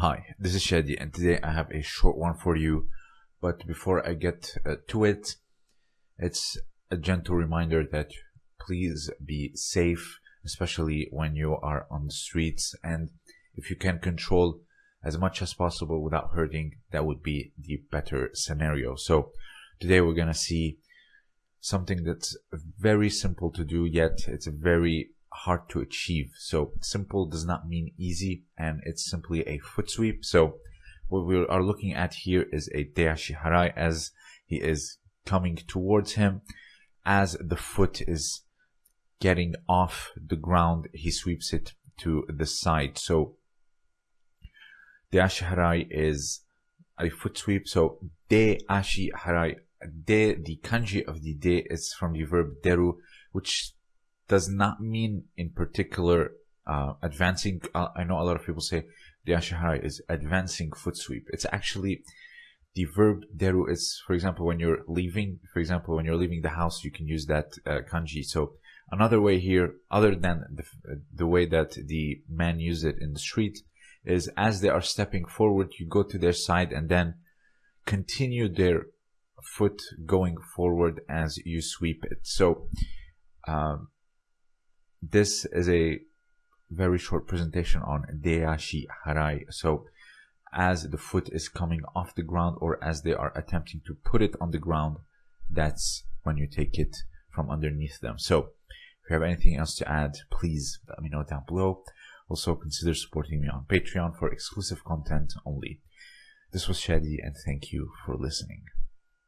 Hi, this is Shadi, and today I have a short one for you. But before I get uh, to it, it's a gentle reminder that please be safe, especially when you are on the streets. And if you can control as much as possible without hurting, that would be the better scenario. So today we're going to see something that's very simple to do, yet it's a very hard to achieve. So simple does not mean easy and it's simply a foot sweep. So what we are looking at here is a Deashi Harai as he is coming towards him. As the foot is getting off the ground, he sweeps it to the side. So Deashi Harai is a foot sweep. So De Ashi Harai, De, the kanji of the De is from the verb deru, which does not mean in particular uh, advancing. Uh, I know a lot of people say Deashi Harai is advancing foot sweep. It's actually the verb deru is, for example, when you're leaving, for example, when you're leaving the house, you can use that uh, kanji. So another way here, other than the, the way that the man used it in the street, is as they are stepping forward, you go to their side and then continue their foot going forward as you sweep it. So, um, this is a very short presentation on Deashi Harai. So as the foot is coming off the ground or as they are attempting to put it on the ground, that's when you take it from underneath them. So if you have anything else to add, please let me know down below. Also consider supporting me on Patreon for exclusive content only. This was Shadi and thank you for listening.